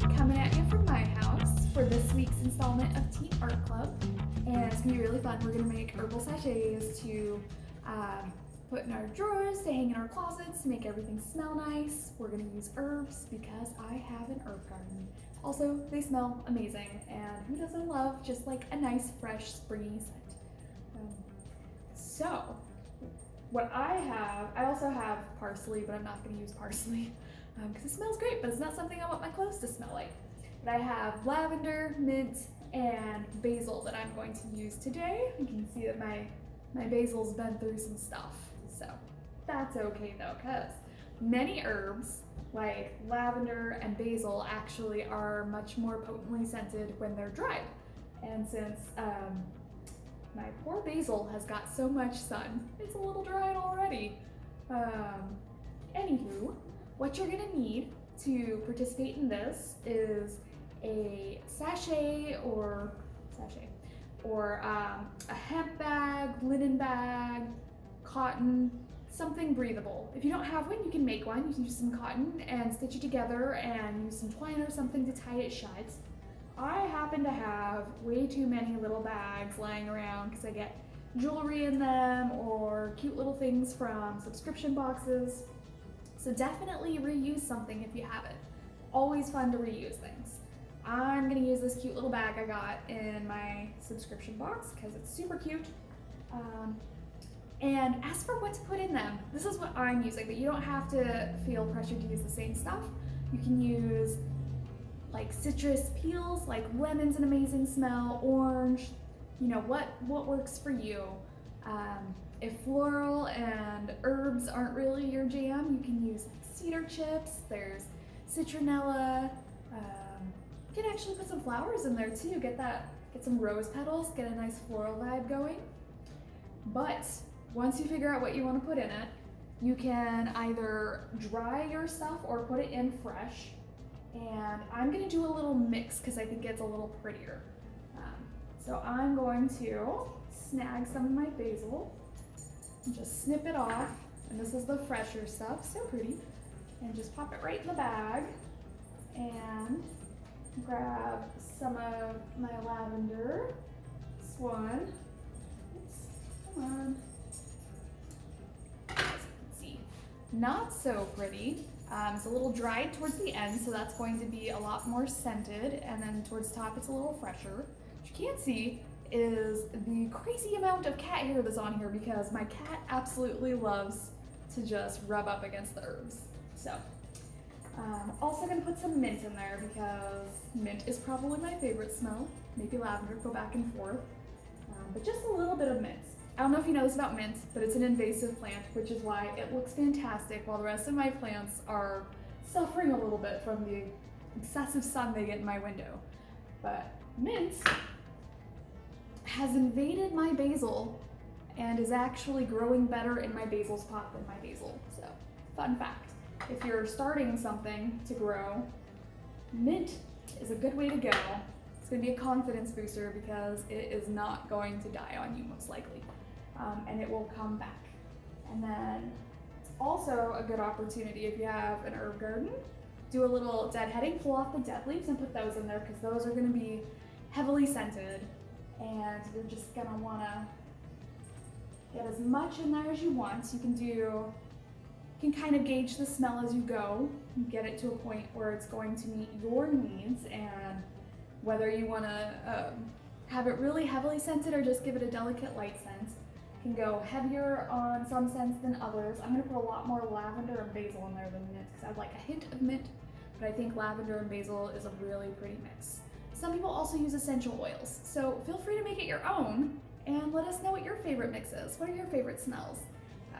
Coming at you from my house for this week's installment of Teen Art Club. And it's gonna be really fun. We're gonna make herbal sachets to um, put in our drawers, to hang in our closets, to make everything smell nice. We're gonna use herbs because I have an herb garden. Also, they smell amazing, and who doesn't love just like a nice, fresh, springy scent? Um, so, what I have, I also have parsley, but I'm not gonna use parsley because um, it smells great, but it's not something I want my clothes to smell like. But I have lavender, mint, and basil that I'm going to use today. You can see that my, my basil's been through some stuff, so that's okay though, because many herbs like lavender and basil actually are much more potently scented when they're dried. And since um, my poor basil has got so much sun, it's a little dried already. Um, anywho, what you're gonna need to participate in this is a sachet or sachet or um, a hemp bag, linen bag, cotton, something breathable. If you don't have one, you can make one. You can use some cotton and stitch it together and use some twine or something to tie it shut. I happen to have way too many little bags lying around because I get jewelry in them or cute little things from subscription boxes. So definitely reuse something if you have it. Always fun to reuse things. I'm gonna use this cute little bag I got in my subscription box because it's super cute. Um, and ask for what to put in them. This is what I'm using, but you don't have to feel pressured to use the same stuff. You can use like citrus peels, like lemon's an amazing smell, orange, you know, what, what works for you. Um, if floral and herbs aren't really your jam, you can use cedar chips, there's citronella, um, you can actually put some flowers in there too, get that, get some rose petals, get a nice floral vibe going. But once you figure out what you want to put in it, you can either dry your stuff or put it in fresh. And I'm gonna do a little mix because I think it's a little prettier. So I'm going to snag some of my basil and just snip it off. And this is the fresher stuff, so pretty. And just pop it right in the bag and grab some of my lavender. This one. Oops, come on. Not so pretty. Um, it's a little dried towards the end, so that's going to be a lot more scented, and then towards the top it's a little fresher. What you can't see is the crazy amount of cat hair that's on here because my cat absolutely loves to just rub up against the herbs. So, um, also gonna put some mint in there because mint is probably my favorite smell. Maybe lavender, go back and forth. Um, but just a little bit of mint. I don't know if you know this about mint, but it's an invasive plant, which is why it looks fantastic while the rest of my plants are suffering a little bit from the excessive sun they get in my window. But mint has invaded my basil and is actually growing better in my basil pot than my basil. So, fun fact. If you're starting something to grow, mint is a good way to go. It's gonna be a confidence booster because it is not going to die on you most likely um, and it will come back. And then it's also a good opportunity if you have an herb garden, do a little deadheading, pull off the dead leaves and put those in there because those are gonna be heavily scented and you're just gonna wanna get as much in there as you want. You can do, you can kind of gauge the smell as you go, get it to a point where it's going to meet your needs and whether you wanna um, have it really heavily scented or just give it a delicate light scent can go heavier on some scents than others. I'm gonna put a lot more lavender and basil in there than mint because I'd like a hint of mint, but I think lavender and basil is a really pretty mix. Some people also use essential oils, so feel free to make it your own and let us know what your favorite mix is. What are your favorite smells? Uh,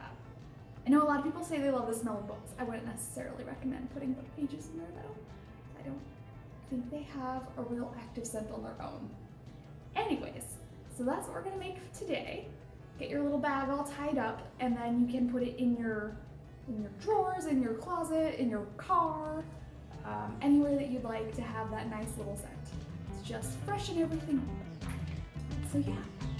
I know a lot of people say they love the smell of books. I wouldn't necessarily recommend putting book pages in there though. I don't think they have a real active scent on their own. Anyways, so that's what we're gonna make today get your little bag all tied up, and then you can put it in your in your drawers, in your closet, in your car, um, anywhere that you'd like to have that nice little scent. It's just freshen everything up. So yeah,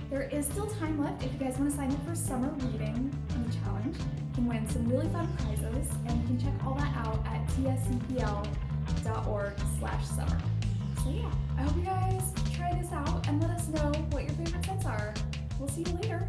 there is still time left if you guys want to sign up for summer reading on the challenge. You can win some really fun prizes, and you can check all that out at tscpl.com arts.org slash summer. So yeah, I hope you guys try this out and let us know what your favorite scents are. We'll see you later.